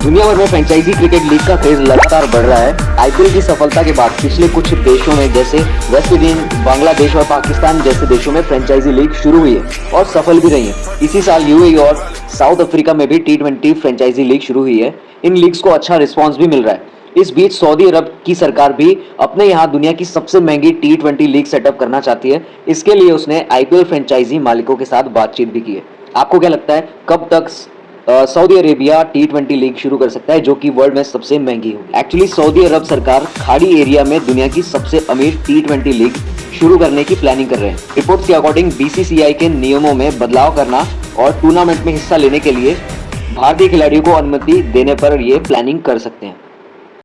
दुनिया भर में फ्रेंचाइजी क्रिकेट लीग का क्रेज लगातार बढ़ रहा है। आईपीएल की सफलता के बाद पिछले कुछ देशों में, जैसे वेस्ट इंडीज बांग्लादेश और पाकिस्तान जैसे देशों में फ्रेंचाइजी लीग शुरू हुई है और सफल भी रही है। इसी साल यूएई और साउथ अफ्रीका में भी टी फ्रेंचाइजी लीग शुरू हुई है। इन लीग्स को अच्छा रिस्पॉन्स भी मिल रहा है। इस बीच सऊदी अरब की सरकार भी अपने यहाँ दुनिया की सबसे महँगी टी ट्वेंटी लीग सेटअप करना चाहती है। इसके लिए उसने आईपीएल फ्रेंचाइजी मालिकों के साथ बातचीत भी की है। आपको क्या लगता है, कब तक Saudi Arabia T twenty league शुरू कर सकता है, जो कि वर्ल्ड में सबसे महँगी होगी। एक्चुअली सऊदी अरब सरकार खाड़ी एरिया में दुनिया की सबसे अमीर टी ट्वेंटी लीग शुरू करने की प्लानिंग कर रहे हैं। रिपोर्ट के अकॉर्डिंग बीसीसीआई के नियमों में बदलाव करना और टूर्नामेंट में हिस्सा लेने के लिए भारतीय खिलाड़ियों को अनुमति देने पर ये प्लानिंग कर सकते हैं।